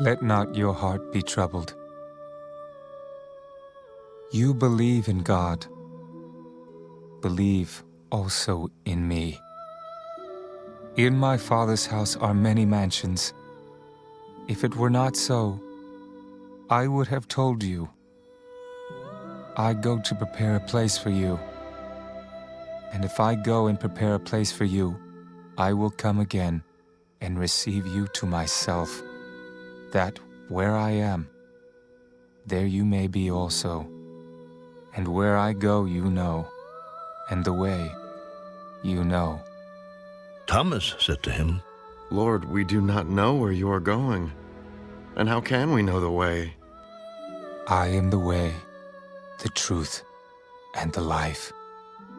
Let not your heart be troubled. You believe in God. Believe also in me. In my Father's house are many mansions. If it were not so, I would have told you. I go to prepare a place for you. And if I go and prepare a place for you, I will come again and receive you to myself, that where I am, there you may be also. And where I go you know, and the way you know. Thomas said to him, Lord, we do not know where you are going. And how can we know the way? I am the way, the truth, and the life.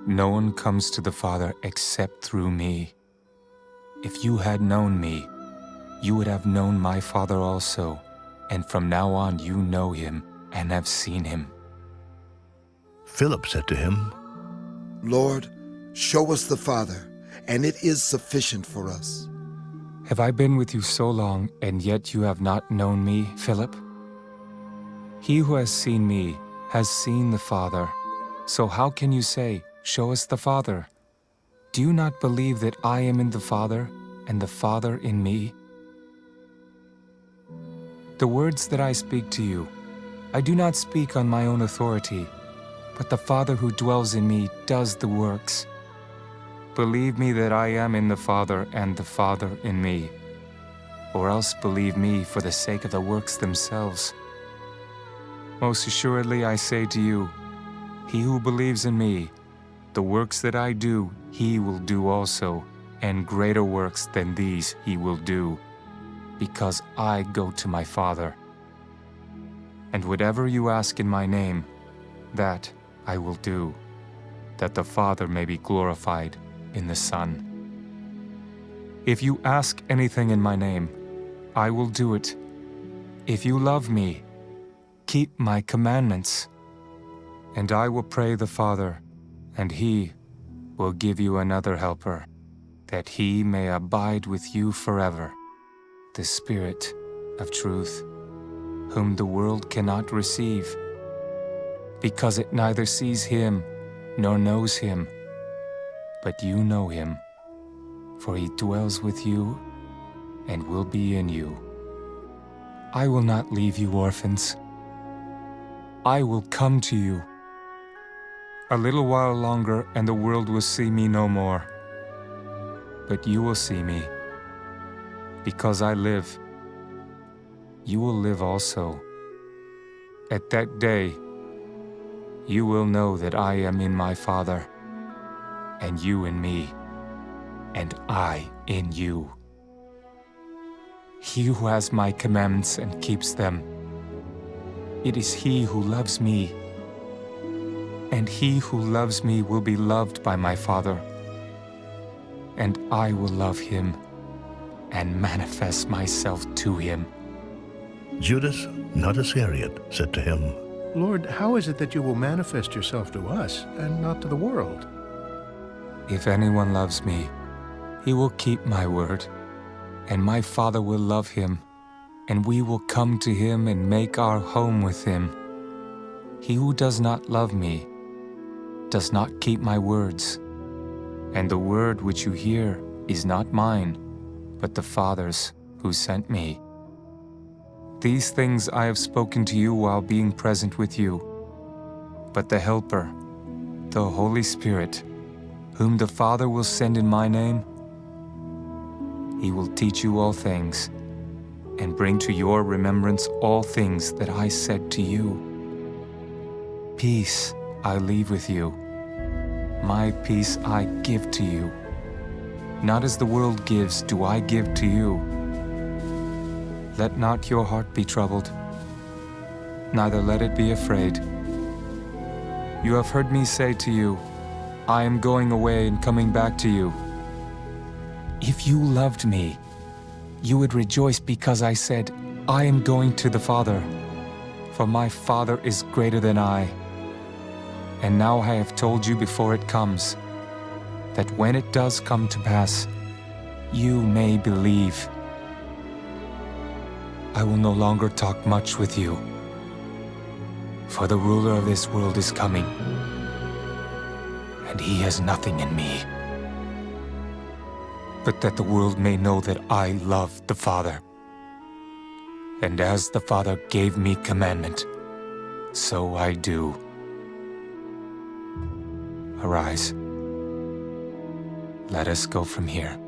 No one comes to the Father except through me. If you had known me, you would have known my Father also, and from now on you know him and have seen him. Philip said to him, Lord, show us the Father, and it is sufficient for us. Have I been with you so long, and yet you have not known me, Philip? He who has seen me has seen the Father. So how can you say, Show us the Father? Do you not believe that I am in the Father, and the Father in me? The words that I speak to you, I do not speak on my own authority, but the Father who dwells in me does the works. Believe me that I am in the Father and the Father in me. Or else believe me for the sake of the works themselves. Most assuredly I say to you, he who believes in me, the works that I do, he will do also, and greater works than these he will do, because I go to my Father. And whatever you ask in my name, that I will do, that the Father may be glorified in the Son. If you ask anything in my name, I will do it. If you love me, keep my commandments. And I will pray the Father, and he will give you another helper, that he may abide with you forever, the Spirit of truth, whom the world cannot receive, because it neither sees him nor knows him. But you know him, for he dwells with you and will be in you. I will not leave you orphans. I will come to you. A little while longer and the world will see me no more. But you will see me. Because I live, you will live also. At that day, you will know that I am in my Father, and you in me, and I in you. He who has my commandments and keeps them, it is he who loves me. And he who loves me will be loved by my Father. And I will love him and manifest myself to him. Judas, not Iscariot, said to him, Lord, how is it that you will manifest yourself to us and not to the world? If anyone loves me, he will keep my word, and my Father will love him, and we will come to him and make our home with him. He who does not love me does not keep my words, and the word which you hear is not mine, but the Father's who sent me. These things I have spoken to you while being present with you. But the Helper, the Holy Spirit, whom the Father will send in my name, he will teach you all things, and bring to your remembrance all things that I said to you. Peace I leave with you. My peace I give to you. Not as the world gives do I give to you. Let not your heart be troubled, neither let it be afraid. You have heard me say to you, I am going away and coming back to you. If you loved me, you would rejoice because I said, I am going to the Father, for my Father is greater than I. And now I have told you before it comes, that when it does come to pass, you may believe. I will no longer talk much with you. For the ruler of this world is coming, and he has nothing in me. But that the world may know that I love the Father. And as the Father gave me commandment, so I do. Arise. Let us go from here.